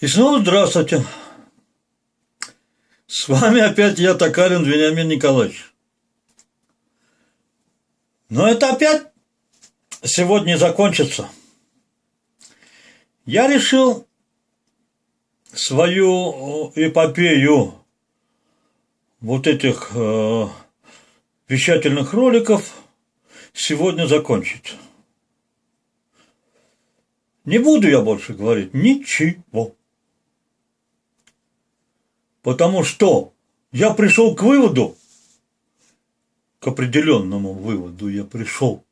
И снова здравствуйте. С вами опять я, Токарин Вениамин Николаевич. Но это опять сегодня закончится. Я решил свою эпопею вот этих э, вещательных роликов сегодня закончить. Не буду я больше говорить ничего. Потому что я пришел к выводу, к определенному выводу я пришел,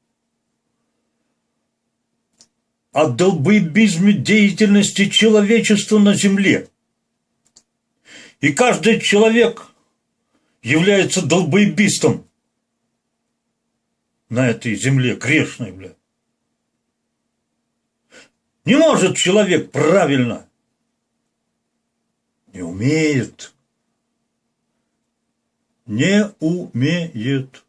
о долбоебизме деятельности человечества на Земле. И каждый человек является долбоебистом на этой земле грешной, бля. Не может человек правильно не умеет. Не умеет.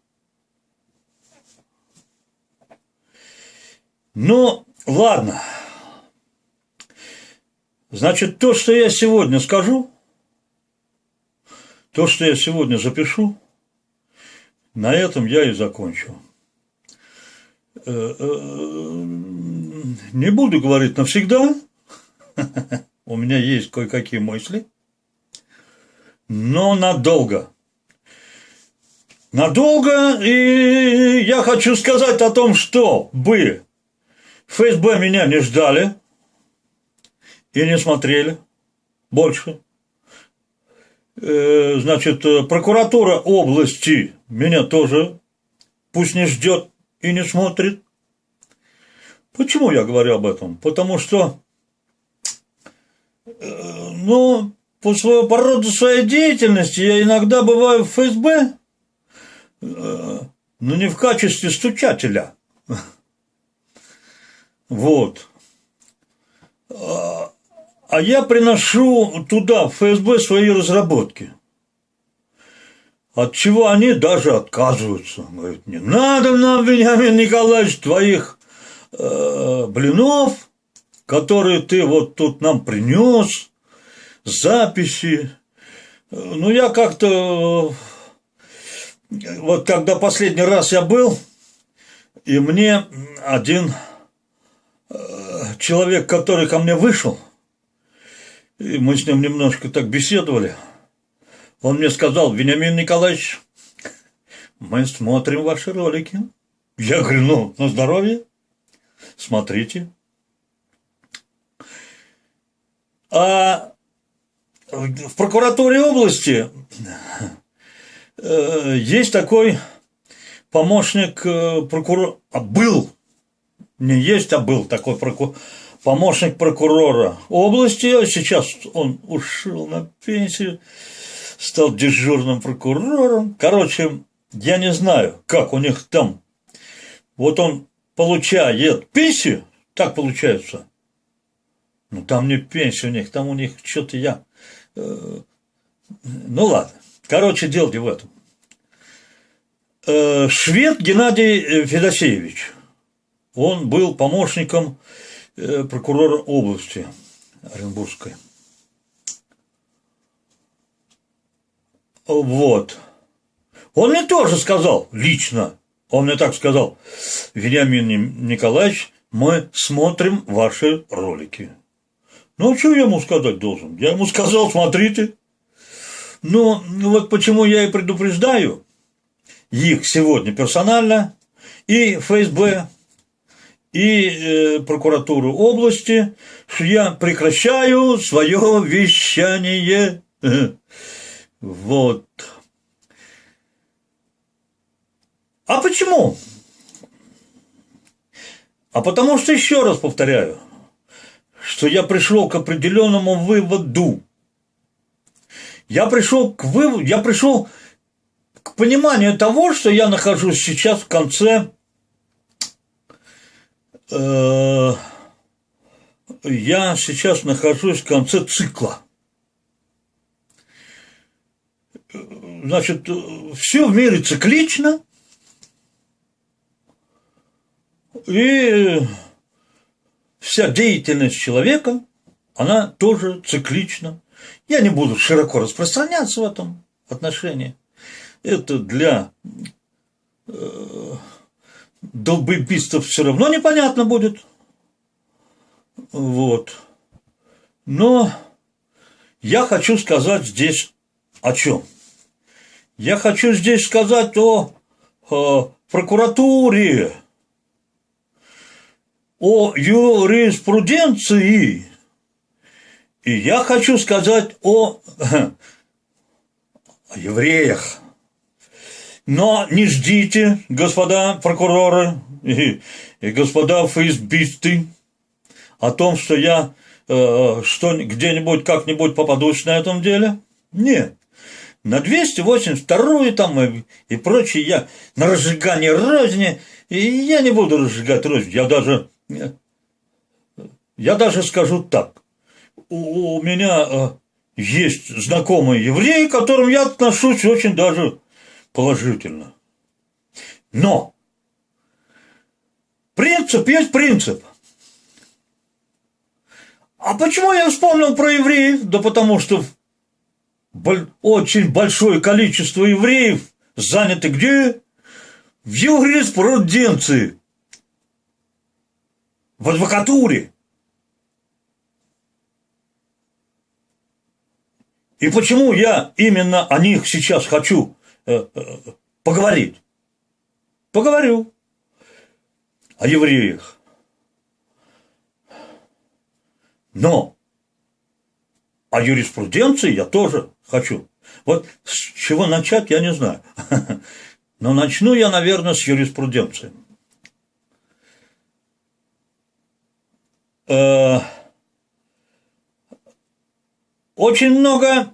Ну, ладно. Значит, то, что я сегодня скажу, то, что я сегодня запишу, на этом я и закончу. Э, э, не буду говорить навсегда, у меня есть кое-какие мысли, но надолго. Надолго, и я хочу сказать о том, что бы ФСБ меня не ждали и не смотрели больше. Э, значит, прокуратура области меня тоже пусть не ждет и не смотрит. Почему я говорю об этом? Потому что Э, ну, по, своему, по роду своей деятельности я иногда бываю в ФСБ, э, но не в качестве стучателя. Вот. А, а я приношу туда, в ФСБ, свои разработки. От чего они даже отказываются. Говорят, не надо нам, Вениамин Николаевич, твоих э, блинов, которые ты вот тут нам принес, записи. Ну, я как-то, вот когда последний раз я был, и мне один э, человек, который ко мне вышел, и мы с ним немножко так беседовали, он мне сказал, Вениамин Николаевич, мы смотрим ваши ролики. Я говорю, ну, на здоровье, смотрите. А в прокуратуре области э, есть такой помощник э, прокурора, а был, не есть, а был такой прокурор, помощник прокурора области, а сейчас он ушел на пенсию, стал дежурным прокурором. Короче, я не знаю, как у них там. Вот он получает пенсию, так получается, ну, там не пенсия у них, там у них что-то я... Э, ну, ладно. Короче, дело в этом. Э, швед Геннадий э, Федосеевич. Он был помощником прокурора области Оренбургской. Вот. Он мне тоже сказал, лично, он мне так сказал, Вениамин Николаевич, мы смотрим ваши ролики. Ну, а что я ему сказать должен? Я ему сказал, смотрите. Но ну, вот почему я и предупреждаю их сегодня персонально, и ФСБ, и э, прокуратуру области, что я прекращаю свое вещание. Вот. А почему? А потому что, еще раз повторяю, что я пришел к определенному выводу. Я пришел к выводу, я пришел к пониманию того, что я нахожусь сейчас в конце э, я сейчас нахожусь в конце цикла. Значит, все в мире циклично, и вся деятельность человека, она тоже циклична. Я не буду широко распространяться в этом отношении. Это для э, долбоебистов все равно непонятно будет. Вот. Но я хочу сказать здесь о чем? Я хочу здесь сказать о, о прокуратуре, о юриспруденции, и я хочу сказать о, о евреях. Но не ждите, господа прокуроры и, и господа фейсбисты, о том, что я э, что где-нибудь как-нибудь попадусь на этом деле. Нет. На 282 там и, и прочее я на разжигание розни, и я не буду разжигать рознь, я даже, я даже скажу так. У, меня э, есть знакомые евреи, к которым я отношусь очень даже положительно. Но принцип есть принцип. А почему я вспомнил про евреев? Да потому что очень большое количество евреев заняты где? В юриспруденции, в адвокатуре. И почему я именно о них сейчас хочу э, э, поговорить? Поговорю о евреях. Но о юриспруденции я тоже хочу. Вот с чего начать, я не знаю. Но начну я, наверное, с юриспруденции. Э, очень много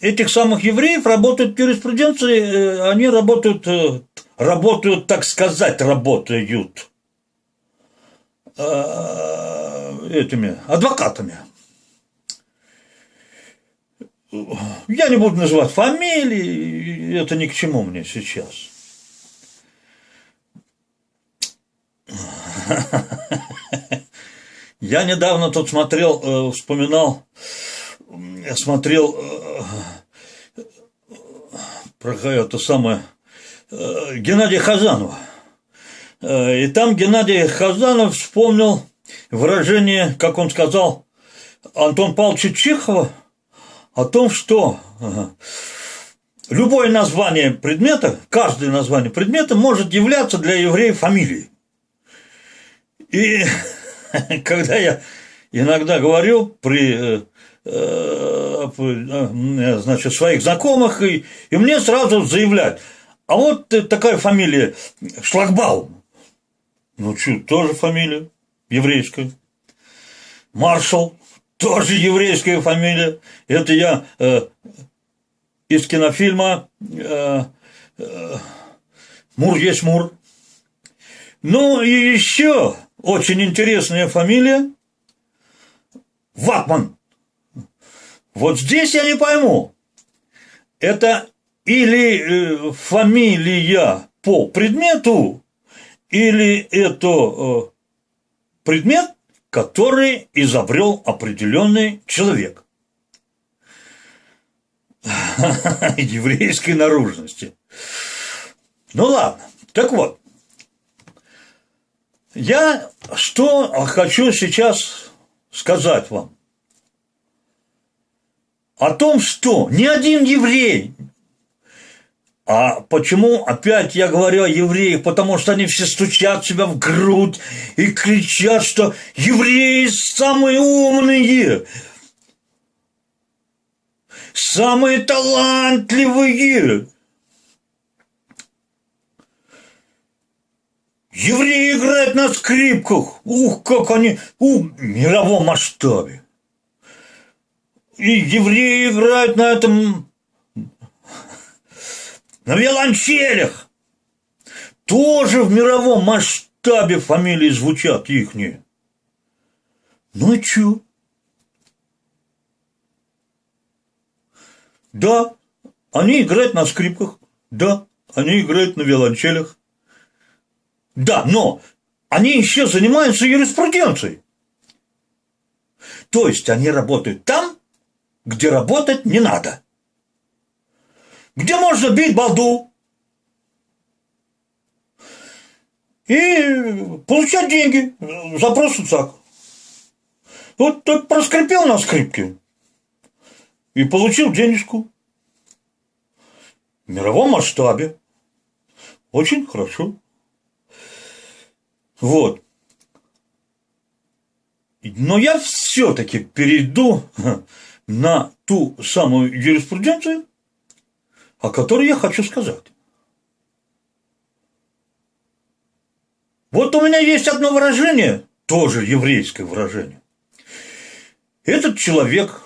этих самых евреев работают в юриспруденции, э, они работают, э, работают, так сказать, работают этими адвокатами. Я не буду называть фамилии, это ни к чему мне сейчас. Я недавно тут смотрел, э, вспоминал, смотрел э, про это самое э, Геннадия Хазанова. И там Геннадий Хазанов вспомнил выражение, как он сказал, Антон Павловича Чехова – о том, что любое название предмета, каждое название предмета может являться для евреев фамилией. И когда я иногда говорю при э, э, значит, своих знакомых, и, и мне сразу заявляют, а вот такая фамилия Шлагбаум. Ну, что, тоже фамилия еврейская. Маршал тоже еврейская фамилия. Это я э, из кинофильма э, э, «Мур есть Мур». Ну и еще очень интересная фамилия – Ватман. Вот здесь я не пойму, это или э, фамилия по предмету, или это э, предмет, который изобрел определенный человек. Еврейской наружности. Ну ладно, так вот, я что хочу сейчас сказать вам? О том, что ни один еврей а почему опять я говорю о евреях? Потому что они все стучат себя в грудь и кричат, что евреи самые умные, самые талантливые. Евреи играют на скрипках. Ух, как они у мировом масштабе. И евреи играют на этом на виолончелях. Тоже в мировом масштабе фамилии звучат ихние. Ну и чё? Да, они играют на скрипках, да, они играют на виолончелях. Да, но они еще занимаются юриспруденцией. То есть они работают там, где работать не надо. Где можно бить балду и получать деньги за просто так. Вот тот проскрипел на скрипке и получил денежку. В мировом масштабе. Очень хорошо. Вот. Но я все-таки перейду на ту самую юриспруденцию, о которой я хочу сказать. Вот у меня есть одно выражение, тоже еврейское выражение. Этот человек,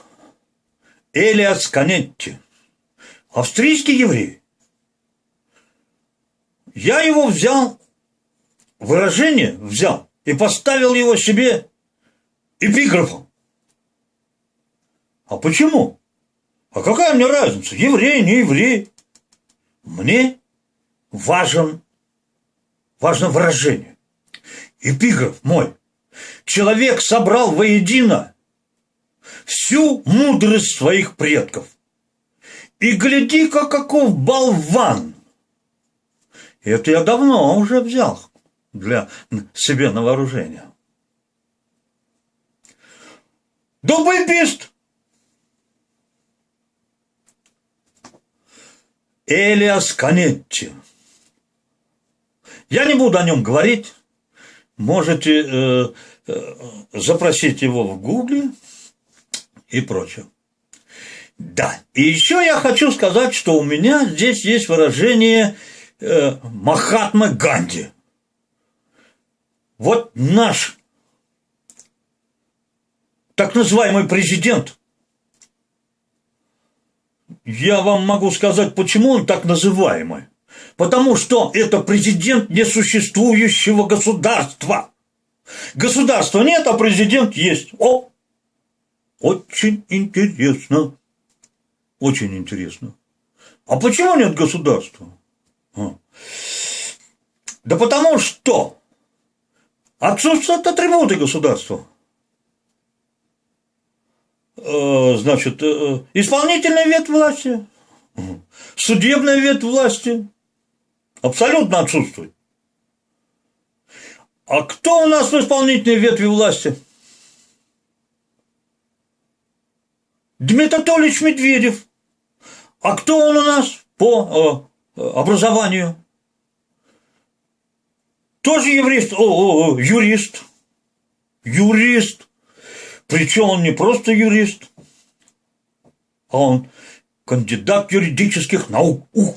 Элиас Канетти, австрийский еврей, я его взял, выражение взял и поставил его себе эпиграфом. А почему? А какая мне разница, еврей, не еврей? Мне важен, важно выражение. Эпиграф мой. Человек собрал воедино всю мудрость своих предков. И гляди-ка, каков болван! Это я давно уже взял для себе на вооружение. Дубайбист! Элиас Канетти. Я не буду о нем говорить. Можете э, э, запросить его в Гугле и прочее. Да, и еще я хочу сказать, что у меня здесь есть выражение э, Махатма Ганди. Вот наш так называемый президент. Я вам могу сказать, почему он так называемый. Потому что это президент несуществующего государства. Государства нет, а президент есть. О, очень интересно. Очень интересно. А почему нет государства? А. Да потому что отсутствуют атрибуты государства. Э, значит, э, исполнительная ветвь власти, судебная ветвь власти абсолютно отсутствует. А кто у нас в исполнительной ветви власти? Дмитрий Анатольевич Медведев. А кто он у нас по э, образованию? Тоже еврист, о, о, юрист. Юрист. Причем он не просто юрист, а он кандидат юридических наук. Ух.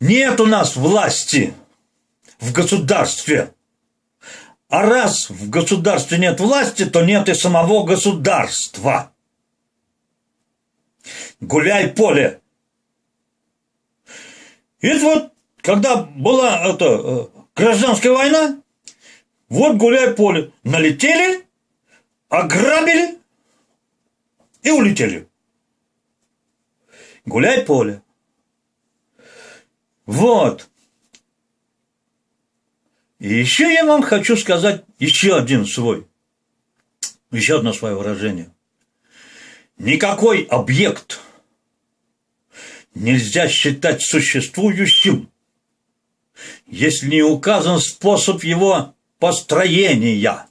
Нет у нас власти в государстве. А раз в государстве нет власти, то нет и самого государства. Гуляй поле. Это вот когда была это, э, гражданская война, вот гуляй поле. Налетели, ограбили и улетели. Гуляй поле. Вот. И еще я вам хочу сказать еще один свой, еще одно свое выражение. Никакой объект нельзя считать существующим, если не указан способ его построения.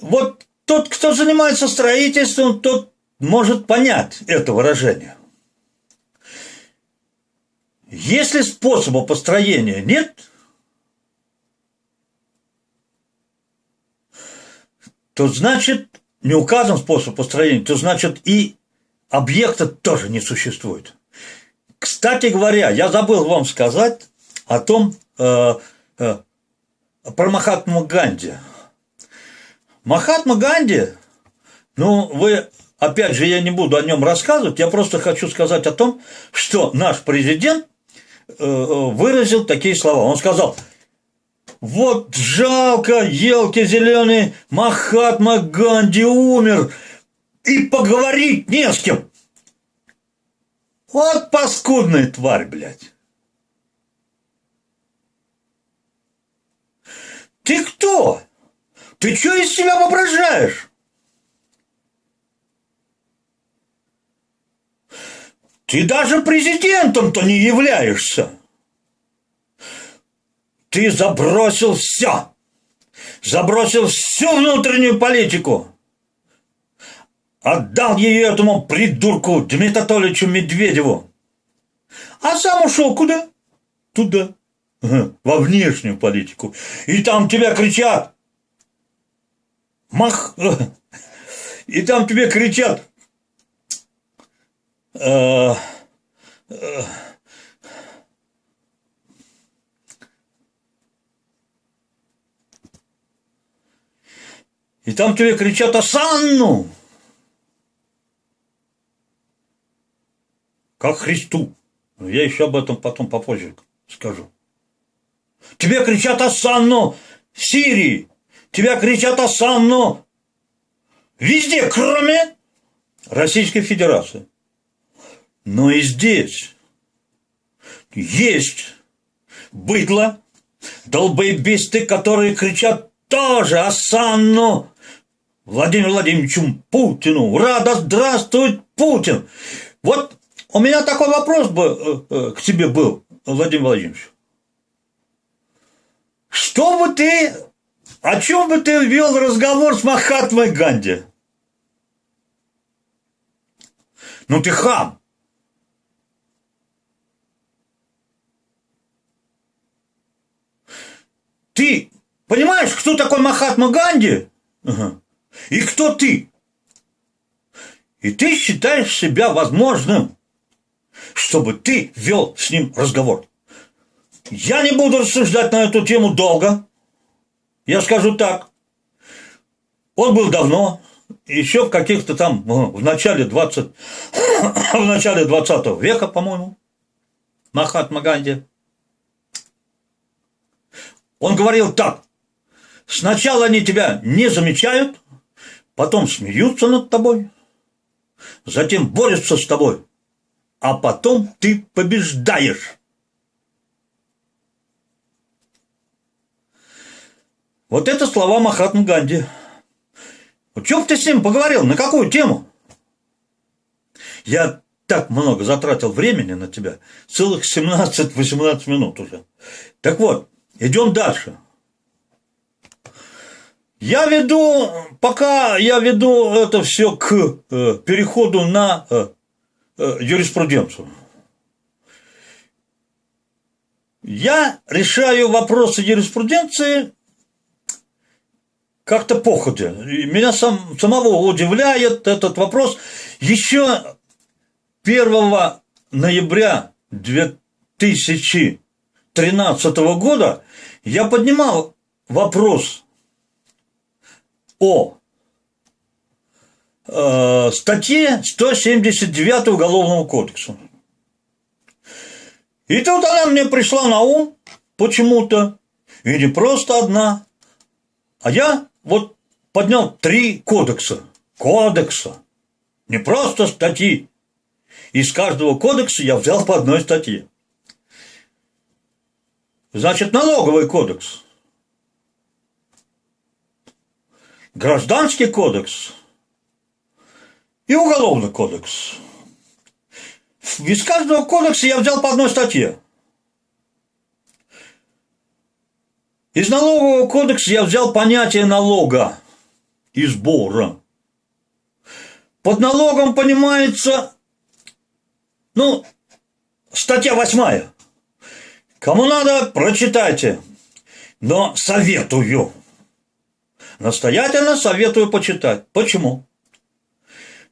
Вот тот, кто занимается строительством, тот может понять это выражение. Если способа построения нет, то значит не указан способ построения, то значит и объекта тоже не существует. Кстати говоря, я забыл вам сказать о том, э, э, про Махатму Ганди. Махатма Ганди, ну, вы, опять же, я не буду о нем рассказывать, я просто хочу сказать о том, что наш президент э, выразил такие слова. Он сказал, вот жалко, елки зеленые, Махатма Ганди умер, и поговорить не с кем. Вот паскудная тварь, блядь. Ты кто? Ты что из себя воображаешь? Ты даже президентом-то не являешься. Ты забросил все. Забросил всю внутреннюю политику. Отдал ее этому придурку Дмитрию Анатольевичу Медведеву. А сам ушел куда? Туда. Во внешнюю политику. И там тебя кричат. Мах. И там тебе кричат. Э, э, и там тебе кричат «Асанну!» Как Христу. Я еще об этом потом попозже скажу. Тебе кричат «Асанну!» Сирии. Тебя кричат «Асанну!» везде, кроме Российской Федерации. Но и здесь есть быдло, долбоебисты, которые кричат тоже «Асанну!» Владимиру Владимировичу Путину. Ура, да здравствует Путин! Вот у меня такой вопрос бы э, э, к тебе был, Владимир Владимирович. Что бы ты, о чем бы ты вел разговор с Махатмой Ганди? Ну ты хам. Ты понимаешь, кто такой Махатма Ганди? Ага. И кто ты? И ты считаешь себя возможным, чтобы ты вел с ним разговор. Я не буду рассуждать на эту тему долго. Я скажу так. Он был давно, еще в каких-то там, в начале 20, в начале 20 века, по-моему, Махатма Ганди. Он говорил так. Сначала они тебя не замечают, потом смеются над тобой, затем борются с тобой, а потом ты побеждаешь. Вот это слова Махатмы Ганди. Вот чем ты с ним поговорил? На какую тему? Я так много затратил времени на тебя. Целых 17-18 минут уже. Так вот, идем дальше. Я веду, пока я веду это все к э, переходу на э, э, юриспруденцию. Я решаю вопросы юриспруденции как-то походя. Меня сам, самого удивляет этот вопрос. Еще 1 ноября 2013 года я поднимал вопрос о э, статье 179 Уголовного кодекса. И тут она мне пришла на ум почему-то, и не просто одна, а я вот поднял три кодекса. Кодекса. Не просто статьи. Из каждого кодекса я взял по одной статье. Значит, налоговый кодекс. Гражданский кодекс и уголовный кодекс. Из каждого кодекса я взял по одной статье. Из налогового кодекса я взял понятие налога и сбора. Под налогом понимается, ну, статья восьмая. Кому надо, прочитайте. Но советую. Настоятельно советую почитать. Почему?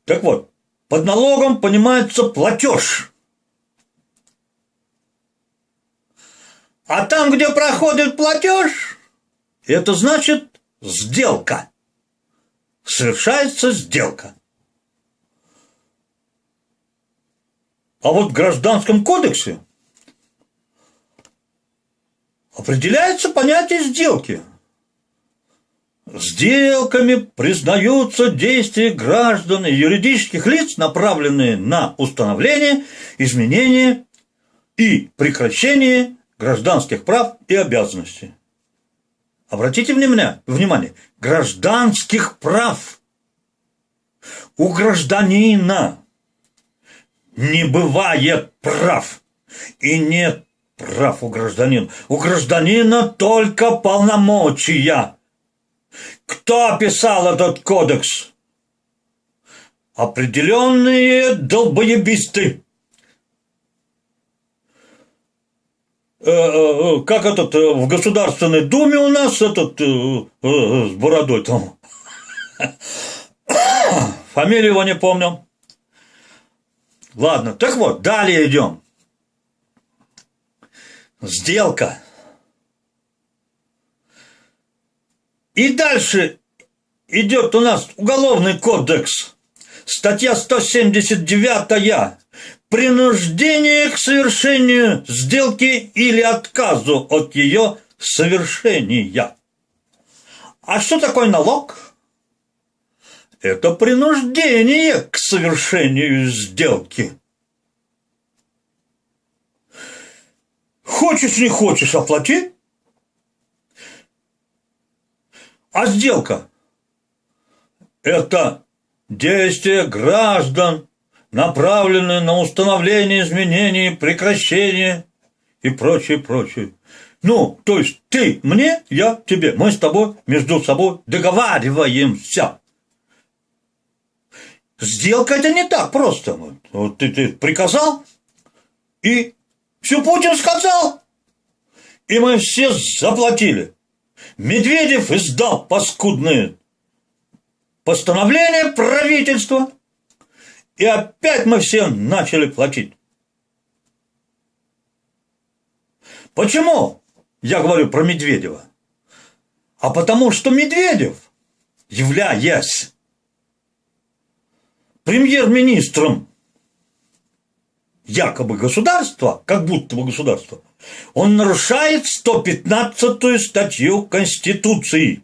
Так вот, под налогом понимается платеж. А там, где проходит платеж, это значит сделка. Совершается сделка. А вот в Гражданском кодексе определяется понятие сделки. Сделками признаются действия граждан и юридических лиц, направленные на установление, изменение и прекращение гражданских прав и обязанностей. обратите внимание, внимание, гражданских прав. У гражданина не бывает прав. И нет прав у гражданина. У гражданина только полномочия. Кто описал этот кодекс? Определенные долбоебисты. Э, э, как этот э, в Государственной Думе у нас этот с бородой там. Фамилию его не помню. Ладно, так вот, далее идем. Сделка. И дальше идет у нас уголовный кодекс. Статья 179 принуждение к совершению сделки или отказу от ее совершения. А что такое налог? Это принуждение к совершению сделки. Хочешь, не хочешь, оплати. А сделка – это действие граждан направленные на установление изменений, прекращение и прочее, прочее. Ну, то есть ты мне, я тебе, мы с тобой между собой договариваемся. Сделка это не так просто. Вот ты, ты приказал, и все Путин сказал. И мы все заплатили. Медведев издал паскудные постановления правительства – и опять мы все начали платить. Почему я говорю про Медведева? А потому что Медведев, являясь премьер-министром якобы государства, как будто бы государства, он нарушает 115-ю статью Конституции.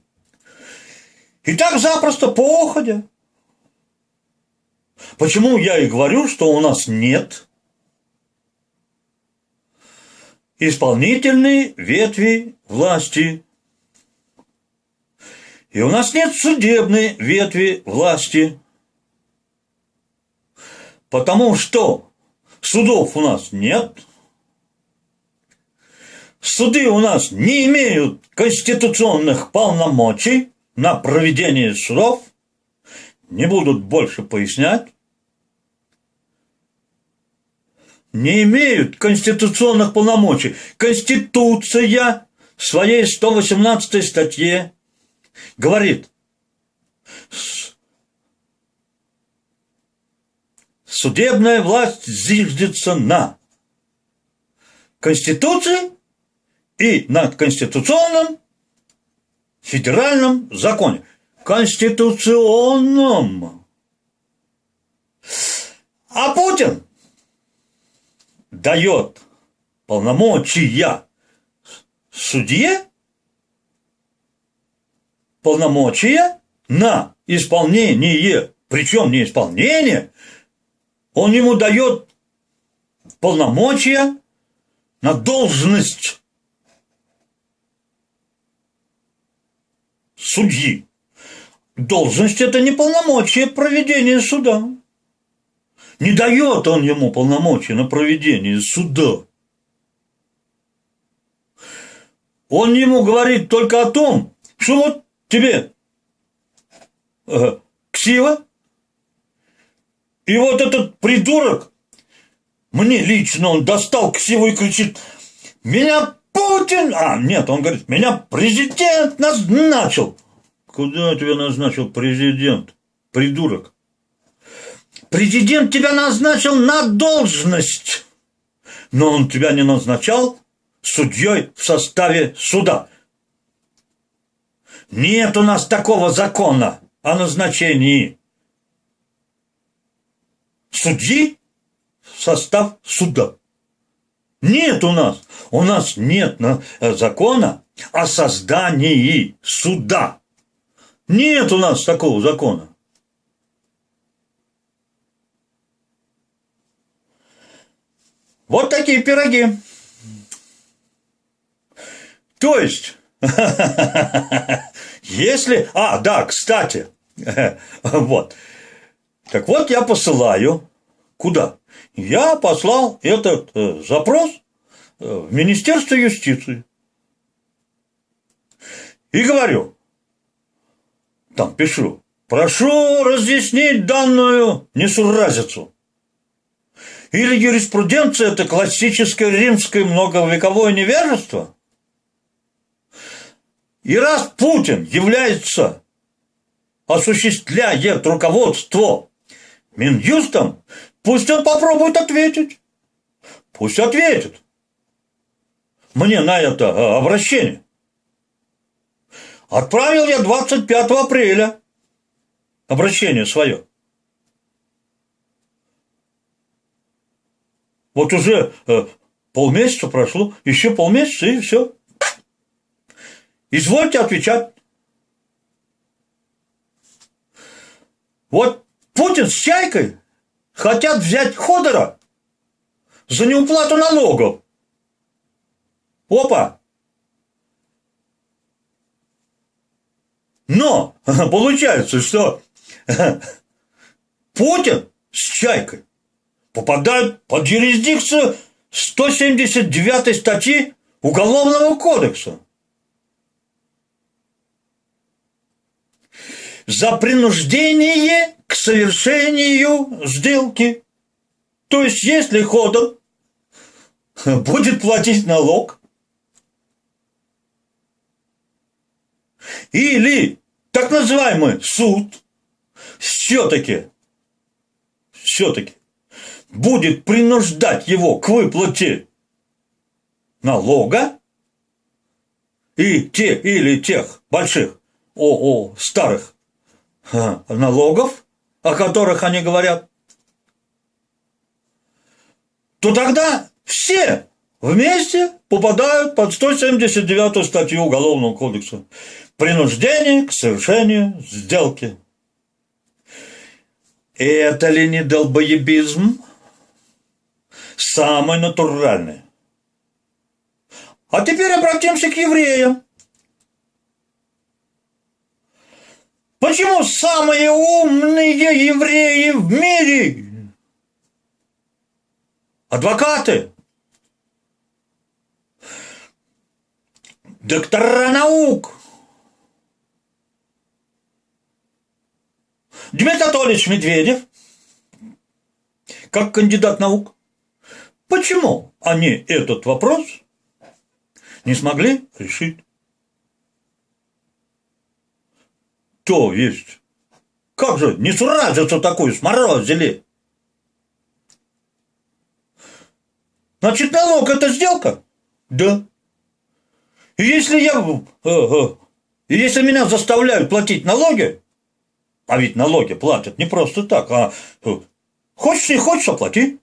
И так запросто по уходе Почему я и говорю, что у нас нет исполнительной ветви власти. И у нас нет судебной ветви власти. Потому что судов у нас нет, суды у нас не имеют конституционных полномочий на проведение судов, не будут больше пояснять, не имеют конституционных полномочий. Конституция в своей 118 статье говорит, судебная власть зиждется на Конституции и на конституционном федеральном законе. Конституционном. А Путин дает полномочия судье, полномочия на исполнение, причем не исполнение, он ему дает полномочия на должность судьи. Должность – это не полномочия проведения суда. Не дает он ему полномочия на проведение суда. Он ему говорит только о том, что вот тебе э, ксива, и вот этот придурок, мне лично он достал ксиву и кричит, меня Путин, а нет, он говорит, меня президент назначил. Куда тебя назначил президент, придурок? Президент тебя назначил на должность, но он тебя не назначал судьей в составе суда. Нет у нас такого закона о назначении судьи в состав суда. Нет у нас. У нас нет э, закона о создании суда. Нет у нас такого закона. Вот такие пироги. То есть, Если... А, да, кстати. Вот. Так вот, я посылаю. Куда? Я послал этот э, запрос э, в Министерство юстиции. И говорю, там пишу, прошу разъяснить данную несуразицу. Или юриспруденция – это классическое римское многовековое невежество? И раз Путин является, осуществляет руководство Минюстом, пусть он попробует ответить. Пусть ответит мне на это э, обращение. Отправил я 25 апреля обращение свое. Вот уже э, полмесяца прошло, еще полмесяца и все. Извольте отвечать. Вот Путин с Чайкой хотят взять Ходора за неуплату налогов. Опа! Но получается, что Путин с Чайкой попадают под юрисдикцию 179 статьи Уголовного кодекса. За принуждение к совершению сделки. То есть, если ходом будет платить налог, или так называемый суд все-таки, все-таки будет принуждать его к выплате налога и те или тех больших, о, о старых налогов, о которых они говорят, то тогда все вместе попадают под 179 статью Уголовного кодекса «Принуждение к совершению сделки». Это ли не долбоебизм? Самый натуральный. А теперь обратимся к евреям. Почему самые умные евреи в мире? Адвокаты. Доктора наук. Дмитрий Анатольевич Медведев, как кандидат наук, почему они этот вопрос не смогли решить? То есть, как же не суразицу такую сморозили? Значит, налог – это сделка? Да. И если я... Э, э, если меня заставляют платить налоги, а ведь налоги платят не просто так, а э, хочешь не хочешь, оплати.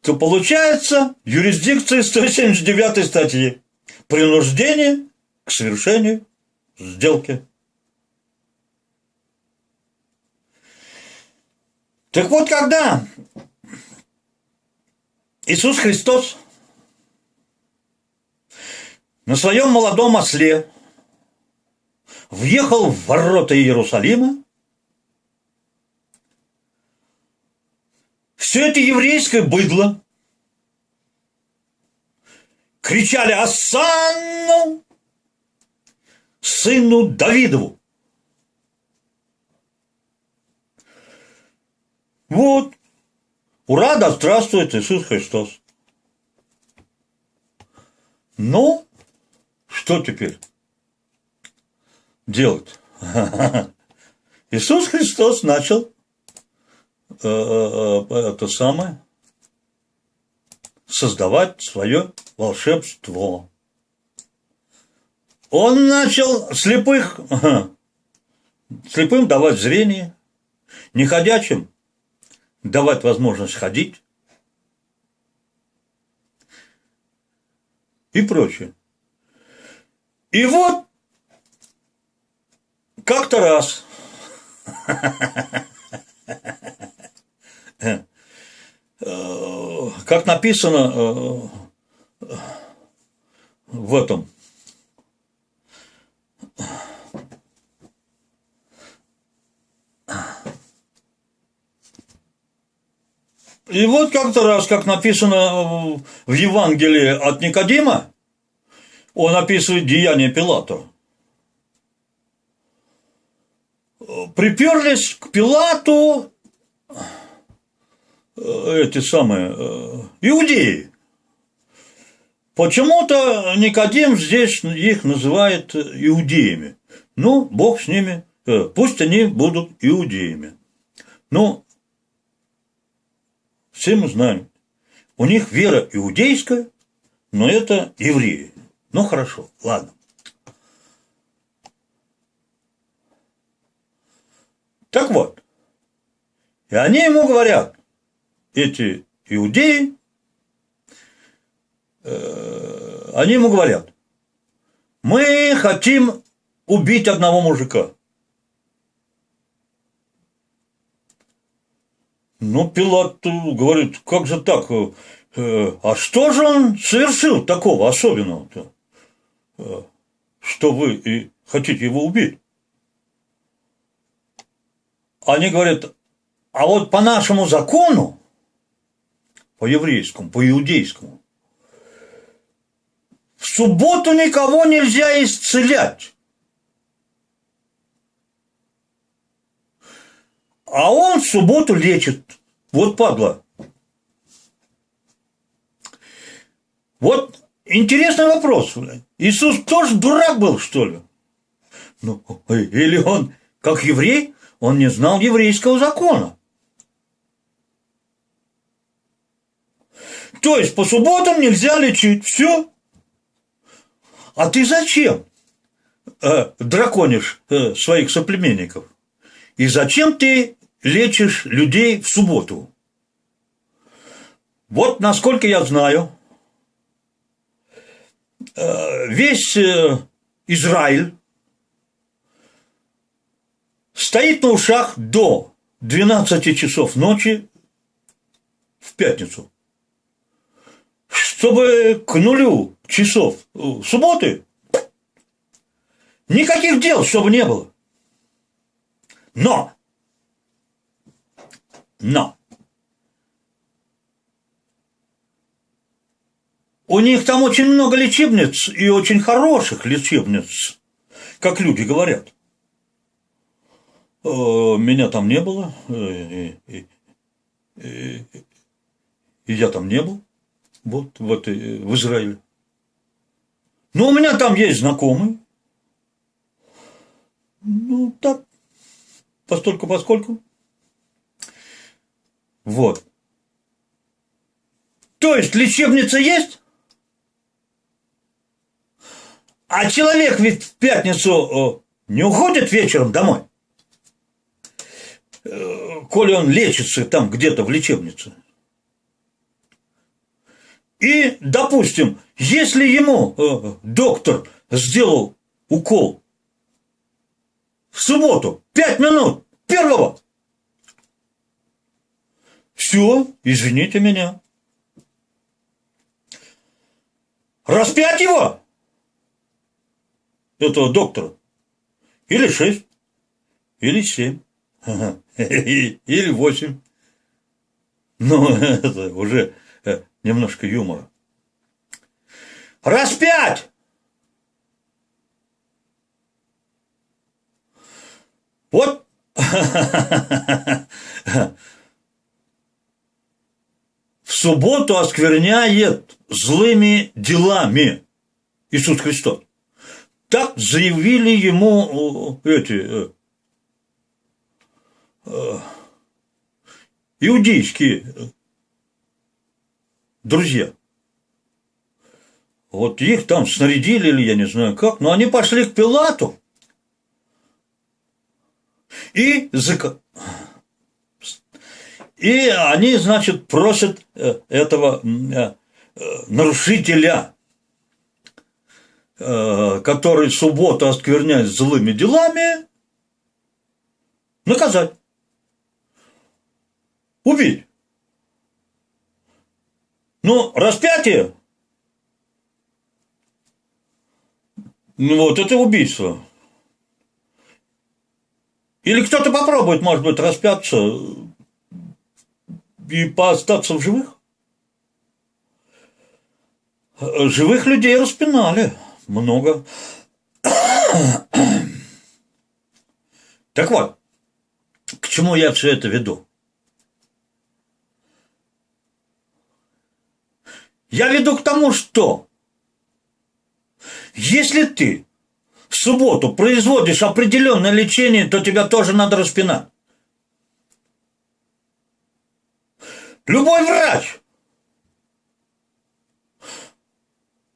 То получается юрисдикция 179 статьи принуждение к совершению сделки. Так вот, когда Иисус Христос на своем молодом осле въехал в ворота Иерусалима, все это еврейское быдло кричали «Ассанну!» Сыну Давидову. Вот. Ура, да здравствует Иисус Христос. Ну, что теперь делать? Иисус Христос начал э, э, э, это самое создавать свое волшебство. Он начал слепых, слепым давать зрение, неходячим давать возможность ходить и прочее. И вот как-то раз как написано в этом И вот как-то раз, как написано в Евангелии от Никодима, он описывает деяние Пилата. Приперлись к Пилату э, эти самые э, иудеи. Почему-то Никодим здесь их называет иудеями. Ну, Бог с ними, э, пусть они будут иудеями. Ну, все мы знаем, у них вера иудейская, но это евреи. Ну хорошо, ладно. Так вот, и они ему говорят, эти иудеи, они ему говорят, мы хотим убить одного мужика. Ну, Пилат говорит, как же так? Э, а что же он совершил такого особенного-то, э, что вы и хотите его убить? Они говорят, а вот по нашему закону, по еврейскому, по иудейскому, в субботу никого нельзя исцелять. А он в субботу лечит. Вот падла. Вот интересный вопрос. Иисус тоже дурак был, что ли? Ну, или он, как еврей, он не знал еврейского закона. То есть по субботам нельзя лечить. Все. А ты зачем э, драконишь э, своих соплеменников? И зачем ты лечишь людей в субботу? Вот насколько я знаю, э, весь э, Израиль стоит на ушах до 12 часов ночи в пятницу. Чтобы к нулю часов субботы никаких дел, чтобы не было. Но, но, у них там очень много лечебниц и очень хороших лечебниц, как люди говорят. Э, меня там не было, э, и, и, и я там не был, вот, вот в Израиле. Но у меня там есть знакомый. Ну, так, постольку поскольку. Вот. То есть лечебница есть, а человек ведь в пятницу не уходит вечером домой, э, коли он лечится там где-то в лечебнице. И, допустим, если ему э, доктор сделал укол в субботу, пять минут первого. Все, извините меня. Распять его, этого доктора, или шесть, или семь, или восемь. Ну, это уже немножко юмора. Распять! Вот в субботу оскверняет злыми делами Иисус Христос. Так заявили ему э, эти э, э, иудейские друзья. Вот их там снарядили или я не знаю как, но они пошли к Пилату и, и они, значит, просят э, этого э, э, нарушителя, который субботу оскверняет злыми делами, наказать, убить. Ну, распятие Ну вот, это убийство. Или кто-то попробует, может быть, распяться и поостаться в живых? Живых людей распинали много. Так вот, к чему я все это веду? Я веду к тому, что если ты в субботу производишь определенное лечение, то тебя тоже надо распинать. Любой врач.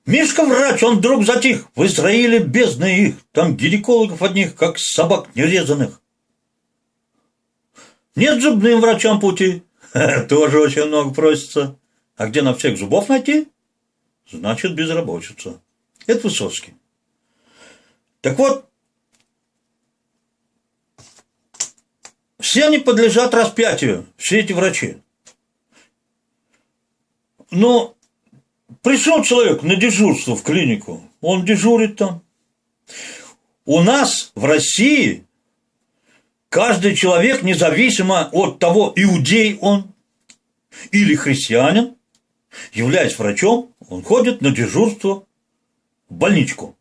Мишка врач, он вдруг затих. В Израиле бездны их. Там гинекологов одних, как собак нерезанных. Нет зубным врачам пути. Тоже очень много просится. А где на всех зубов найти? Значит, безработица. Это Высоцкий. Так вот, все они подлежат распятию, все эти врачи. Но пришел человек на дежурство в клинику, он дежурит там. У нас в России каждый человек, независимо от того, иудей он или христианин, являясь врачом, он ходит на дежурство в больничку.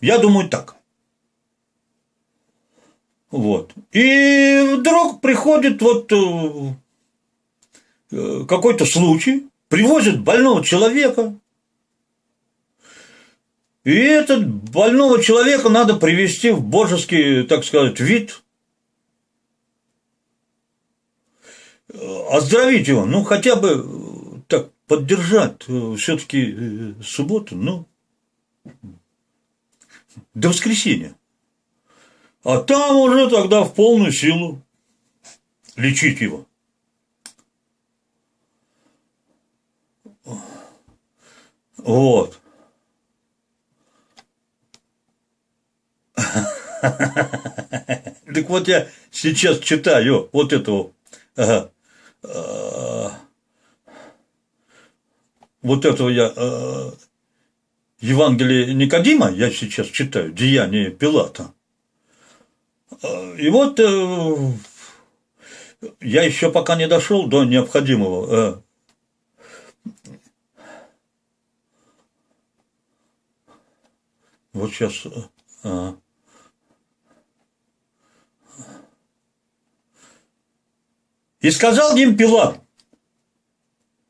Я думаю так. Вот. И вдруг приходит вот э, э, какой-то случай, привозят больного человека, и этот больного человека надо привести в божеский, так сказать, вид, оздоровить его, ну, хотя бы поддержать, все-таки субботу, ну, до воскресенья. А там уже тогда в полную силу лечить его. Вот. Так вот я сейчас читаю вот этого ага, вот этого я Евангелие Никодима, я сейчас читаю, Деяние Пилата. И вот э, я еще пока не дошел до необходимого. Э, вот сейчас. Э, и сказал им Пилат,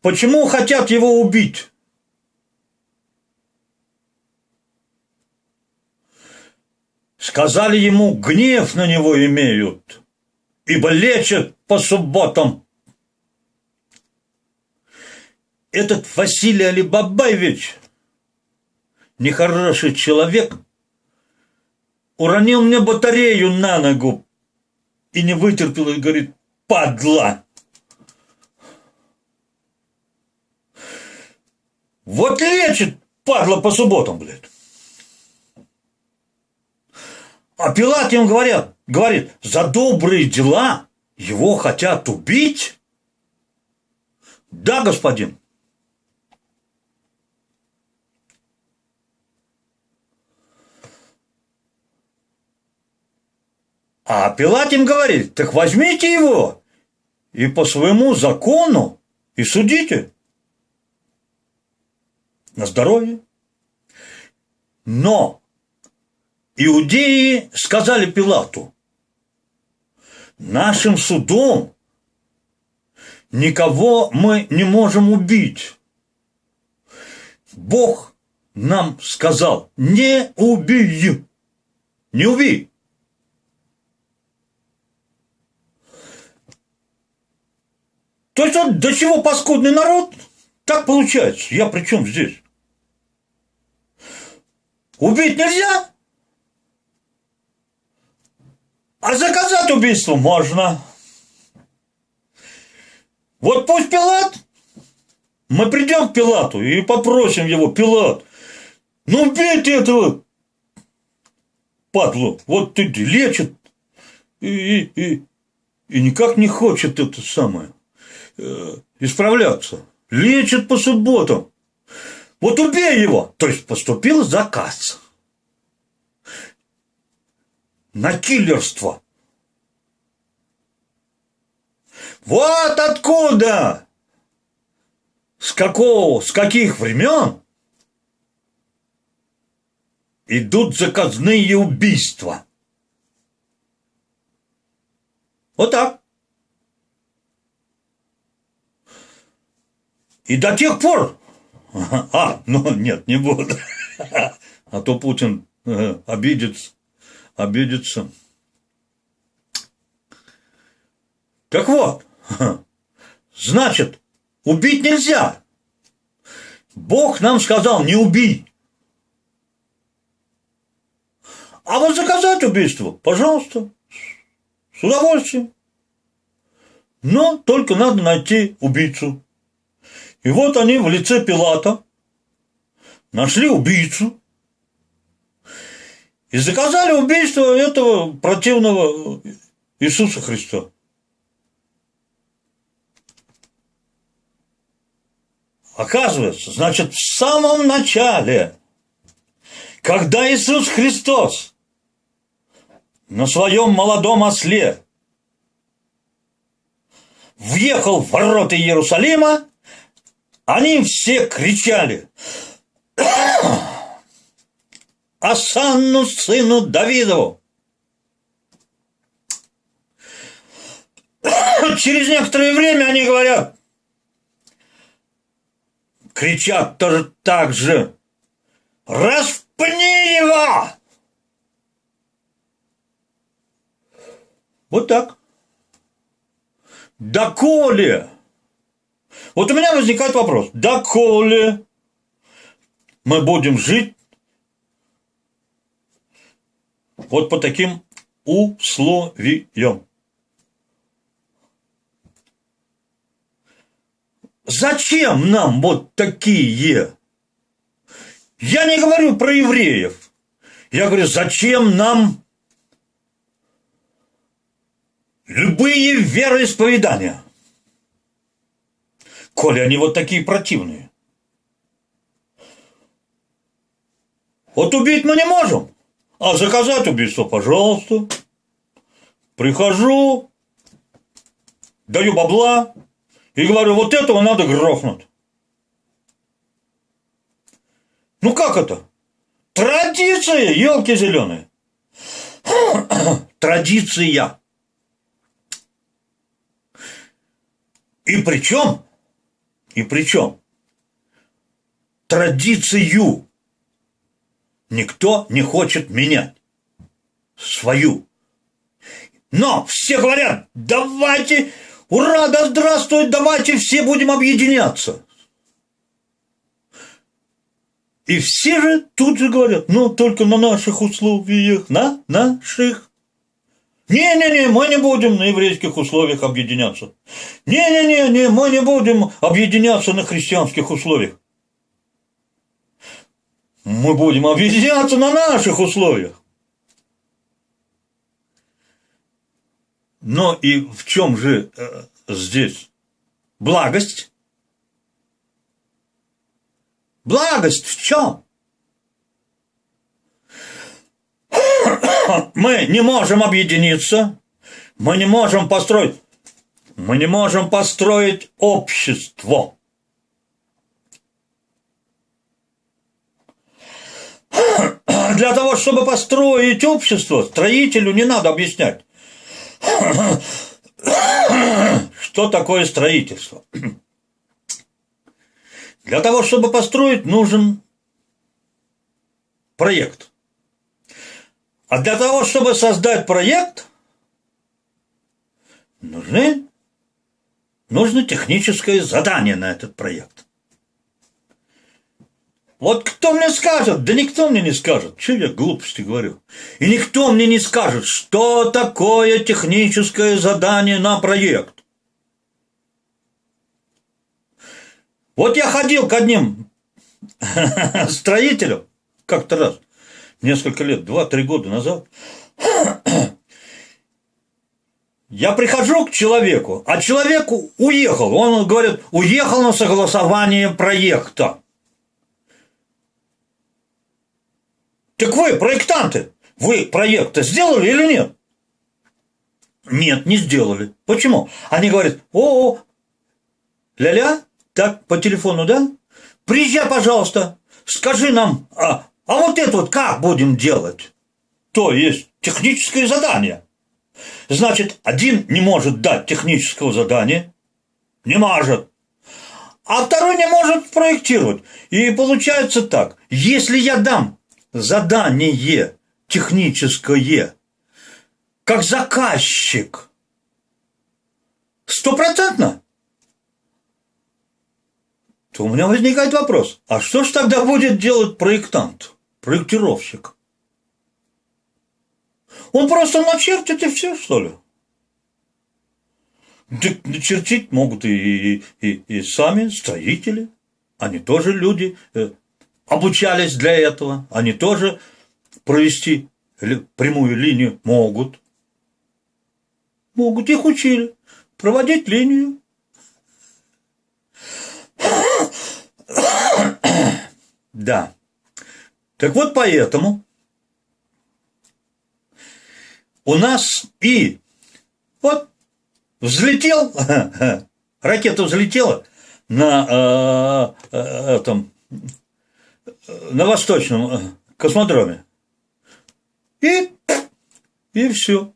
почему хотят его убить? Сказали ему, гнев на него имеют, ибо лечат по субботам. Этот Василий Алибабаевич, нехороший человек, уронил мне батарею на ногу и не вытерпел и говорит, падла. Вот лечит, падла, по субботам, блядь. А Пилат им говорят, говорит, за добрые дела его хотят убить? Да, господин. А Пилат им говорит, так возьмите его и по своему закону и судите. На здоровье. Но Иудеи сказали Пилату, нашим судом никого мы не можем убить. Бог нам сказал, не убей, не убей. То есть вот до чего паскудный народ, так получается. Я при чем здесь? Убить нельзя? А заказать убийство можно. Вот пусть Пилат, мы придем к Пилату и попросим его, Пилат, ну убейте этого падлу, вот ты лечит и, и, и, никак не хочет это самое э, исправляться. Лечит по субботам. Вот убей его. То есть поступил заказ. на киллерство. Вот откуда, с какого, с каких времен идут заказные убийства. Вот так. И до тех пор... А, ну нет, не буду. А то Путин э, обидится. Обидится. Так вот, значит, убить нельзя. Бог нам сказал, не убий. А вот заказать убийство, пожалуйста, с удовольствием. Но только надо найти убийцу. И вот они в лице Пилата нашли убийцу и заказали убийство этого противного Иисуса Христа. Оказывается, значит, в самом начале, когда Иисус Христос на своем молодом осле въехал в ворота Иерусалима, они все кричали «Асанну сыну Давидову!» Через некоторое время они говорят кричат тоже так же. Распни его! Вот так. Доколе? Вот у меня возникает вопрос. Доколе мы будем жить вот по таким условиям? Зачем нам вот такие? Я не говорю про евреев. Я говорю, зачем нам любые вероисповедания? Коли они вот такие противные. Вот убить мы не можем, а заказать убийство, пожалуйста. Прихожу, даю бабла, и говорю, вот этого надо грохнуть. Ну как это? Традиция, елки зеленые. Традиция. И причем, и причем, традицию никто не хочет менять. Свою. Но все говорят, давайте Ура, да здравствует, давайте все будем объединяться. И все же тут же говорят, ну, только на наших условиях, на наших. Не-не-не, мы не будем на еврейских условиях объединяться. Не-не-не, мы не будем объединяться на христианских условиях. Мы будем объединяться на наших условиях. Но и в чем же э, здесь благость? Благость в чем? Мы не можем объединиться, мы не можем построить, мы не можем построить общество. Для того, чтобы построить общество, строителю не надо объяснять. Что такое строительство? Для того, чтобы построить, нужен проект. А для того, чтобы создать проект, нужны, нужно техническое задание на этот проект. Вот кто мне скажет? Да никто мне не скажет. Че я глупости говорю? И никто мне не скажет, что такое техническое задание на проект. Вот я ходил к одним строителям как-то раз, несколько лет, два-три года назад. Я прихожу к человеку, а человек уехал. Он говорит, уехал на согласование проекта. Так вы, проектанты, вы проект сделали или нет? Нет, не сделали. Почему? Они говорят, о, -о ля-ля, так, по телефону, да? Приезжай, пожалуйста, скажи нам, а, а вот это вот как будем делать? То есть техническое задание. Значит, один не может дать технического задания, не может, а второй не может проектировать. И получается так, если я дам задание техническое, как заказчик, стопроцентно, то у меня возникает вопрос, а что ж тогда будет делать проектант, проектировщик? Он просто начертит и все, что ли? Чертить могут и, и, и, и сами строители. Они тоже люди, э, обучались для этого. Они тоже провести прямую линию могут. Могут, их учили. Проводить линию. Да. Так вот поэтому у нас и вот взлетел, ракета взлетела на э, э, этом, на восточном э, космодроме. И, и все.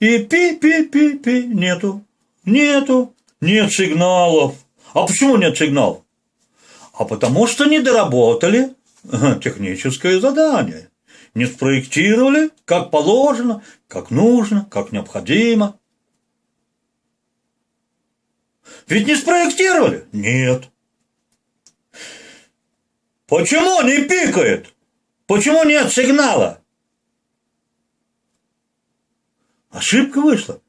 И пи-пи-пи-пи, нету, нету, нет сигналов. А почему нет сигналов? А потому что не доработали техническое задание. Не спроектировали, как положено, как нужно, как необходимо. Ведь не спроектировали? Нет. Почему не пикает? Почему нет сигнала? Ошибка вышла.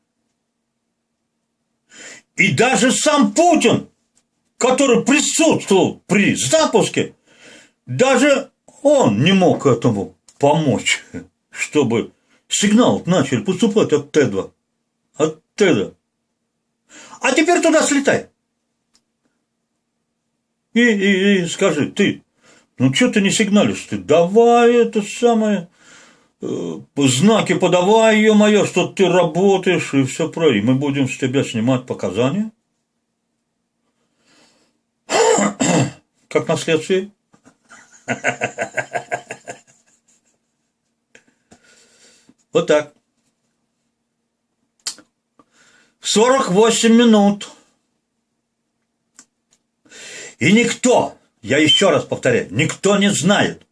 И даже сам Путин, который присутствовал при запуске, даже он не мог этому помочь, чтобы сигнал начали поступать от Т2. От Т2. А теперь туда слетай. И, и, и скажи, ты, ну что ты не сигналишь? Ты давай это самое Э, знаки подавай, ее мое, что ты работаешь и все про. И мы будем с тебя снимать показания. Как на следствии. Вот так. 48 минут. И никто, я еще раз повторяю, никто не знает,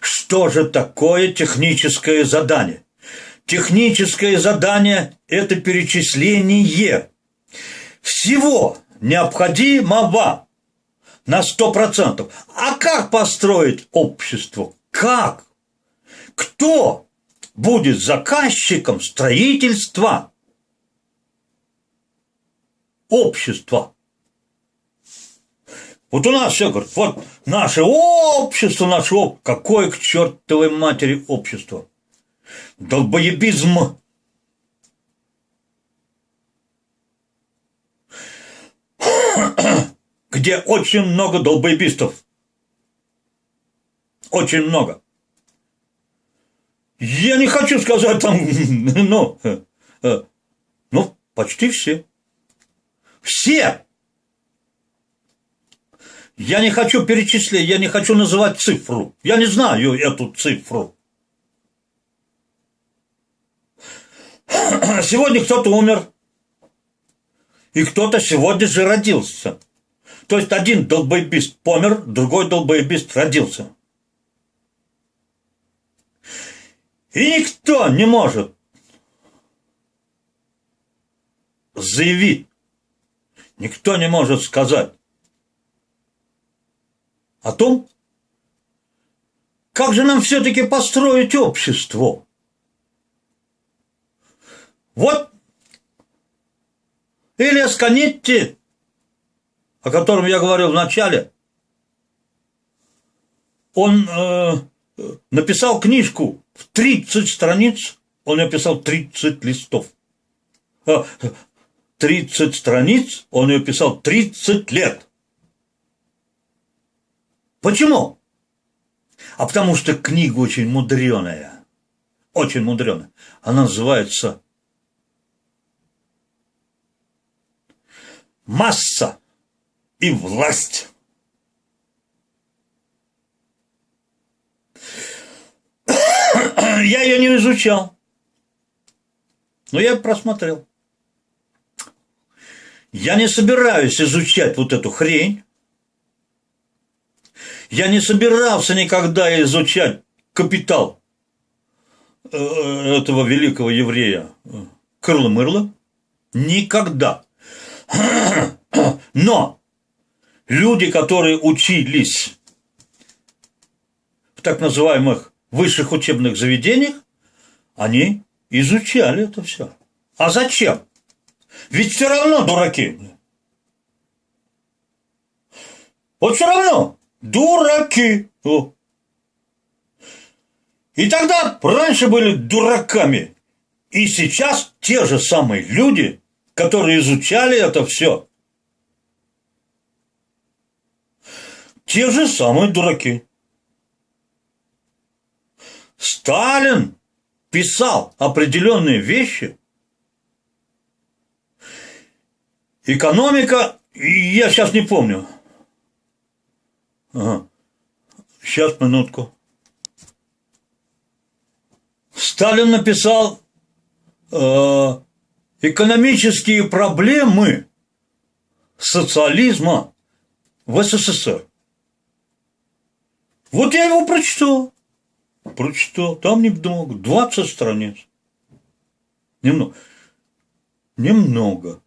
что же такое техническое задание? Техническое задание – это перечисление всего необходимого на 100%. А как построить общество? Как? Кто будет заказчиком строительства общества? Вот у нас все говорят, вот наше общество, наше общество. Какое к чертовой матери общество? Долбоебизм. Где очень много долбоебистов. Очень много. Я не хочу сказать там, ну, э, э, ну, почти все. Все я не хочу перечислять, я не хочу называть цифру. Я не знаю эту цифру. Сегодня кто-то умер, и кто-то сегодня же родился. То есть один долбоебист помер, другой долбоебист родился. И никто не может заявить, никто не может сказать, о том, как же нам все-таки построить общество. Вот Элиас Канетти, о котором я говорил в начале, он э, написал книжку в 30 страниц, он написал 30 листов. 30 э, страниц, он ее писал 30 лет. Почему? А потому что книга очень мудреная. очень мудреная. Она называется «Масса и власть». Я ее не изучал, но я просмотрел. Я не собираюсь изучать вот эту хрень. Я не собирался никогда изучать капитал э, этого великого еврея э, Крыла-Мырла. Никогда. Но люди, которые учились в так называемых высших учебных заведениях, они изучали это все. А зачем? Ведь все равно дураки. Вот все равно дураки. О. И тогда раньше были дураками. И сейчас те же самые люди, которые изучали это все, те же самые дураки. Сталин писал определенные вещи, Экономика, я сейчас не помню. Ага. Сейчас, минутку. Сталин написал э, экономические проблемы социализма в СССР. Вот я его прочитал. Прочитал. Там немного. 20 страниц. Немного. Немного.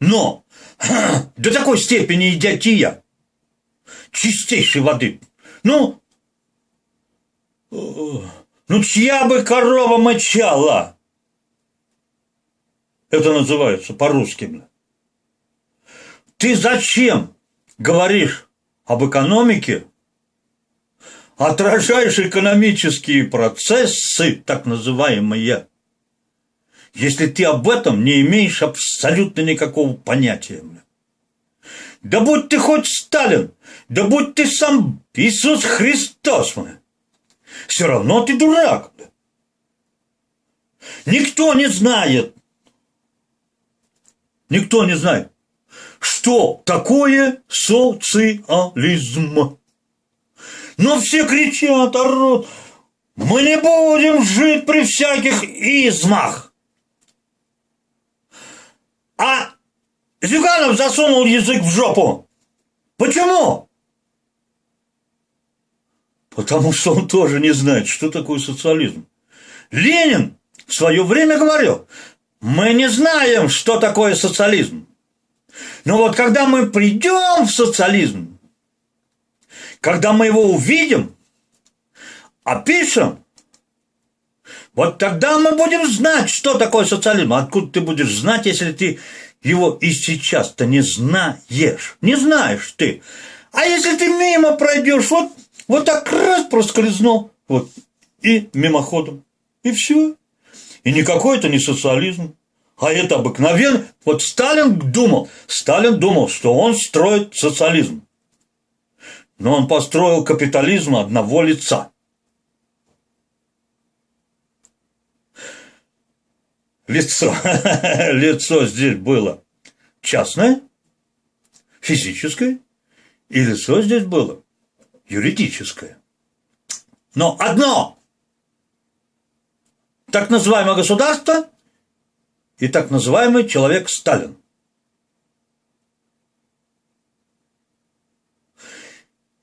Но до такой степени идиотия чистейшей воды. Ну, ну чья бы корова мочала? Это называется по-русски. Ты зачем говоришь об экономике, отражаешь экономические процессы, так называемые, если ты об этом не имеешь абсолютно никакого понятия. Да будь ты хоть Сталин, да будь ты сам Иисус Христос, все равно ты дурак. Никто не знает, никто не знает, что такое социализм. Но все кричат, орут, мы не будем жить при всяких измах. А Зюганов засунул язык в жопу. Почему? Потому что он тоже не знает, что такое социализм. Ленин в свое время говорил, мы не знаем, что такое социализм. Но вот когда мы придем в социализм, когда мы его увидим, опишем, вот тогда мы будем знать, что такое социализм. Откуда ты будешь знать, если ты его и сейчас-то не знаешь? Не знаешь ты. А если ты мимо пройдешь, вот, вот так раз проскользнул, вот, и мимоходом, и все. И никакой это не социализм. А это обыкновенно. Вот Сталин думал, Сталин думал, что он строит социализм. Но он построил капитализм одного лица. лицо, лицо здесь было частное, физическое, и лицо здесь было юридическое. Но одно так называемое государство и так называемый человек Сталин.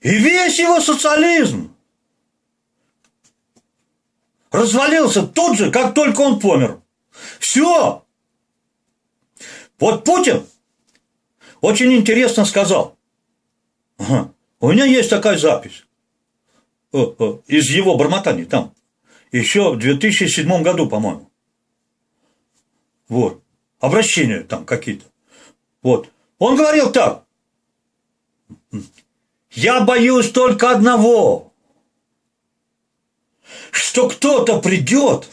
И весь его социализм развалился тут же, как только он помер. Все. Вот Путин очень интересно сказал. У меня есть такая запись из его бормотаний там. Еще в 2007 году, по-моему. Вот. Обращения там какие-то. Вот. Он говорил так. Я боюсь только одного, что кто-то придет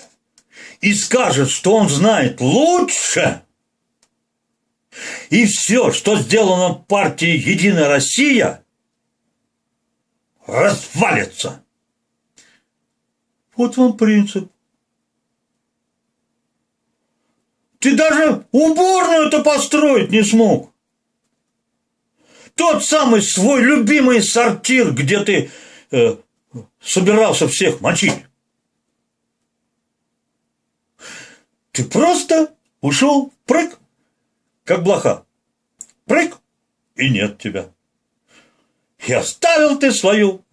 и скажет, что он знает лучше, и все, что сделано партией «Единая Россия», развалится. Вот вам принцип. Ты даже уборную-то построить не смог. Тот самый свой любимый сортир, где ты э, собирался всех мочить. Ты просто ушел, прыг, как блоха. Прыг, и нет тебя. И оставил ты свою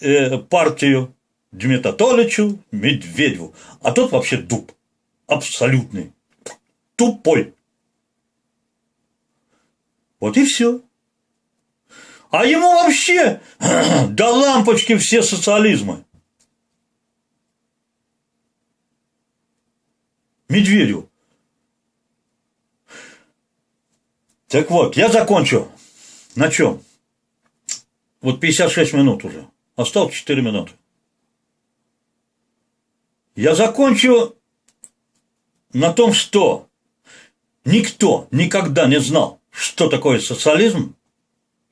э, партию Дмитрию Медведеву. А тот вообще дуб. Абсолютный. Тупой. Вот и все. А ему вообще до лампочки все социализмы. Медведю. Так вот, я закончу. На чем? Вот 56 минут уже. Осталось 4 минуты. Я закончу на том, что никто никогда не знал, что такое социализм,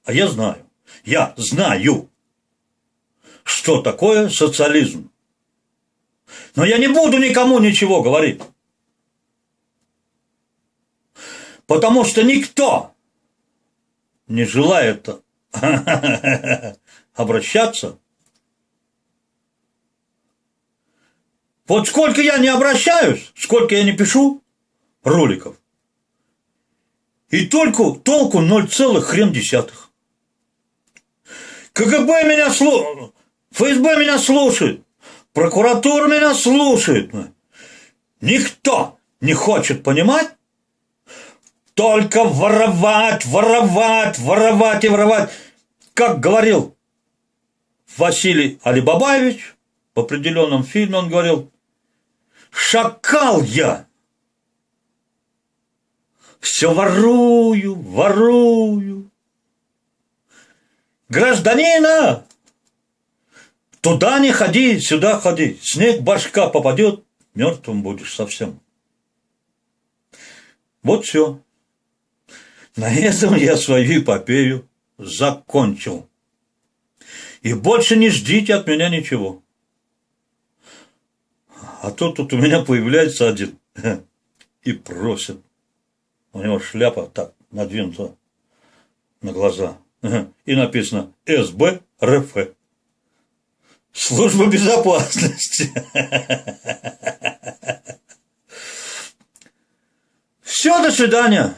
а я знаю. Я знаю, что такое социализм. Но я не буду никому ничего говорить. Потому что никто не желает обращаться. Вот сколько я не обращаюсь, сколько я не пишу роликов, и только толку ноль целых хрен десятых. КГБ меня слушает, ФСБ меня слушает, прокуратура меня слушает. Никто не хочет понимать, только воровать, воровать, воровать и воровать. Как говорил Василий Алибабаевич в определенном фильме, он говорил, шакал я, все ворую, ворую, Гражданина! Туда не ходи, сюда ходи. Снег башка попадет, мертвым будешь совсем. Вот все. На этом я свою эпопею закончил. И больше не ждите от меня ничего. А то тут у меня появляется один и просит. У него шляпа так надвинута на глаза. И написано СБ РФ. Служба безопасности. Все, до свидания.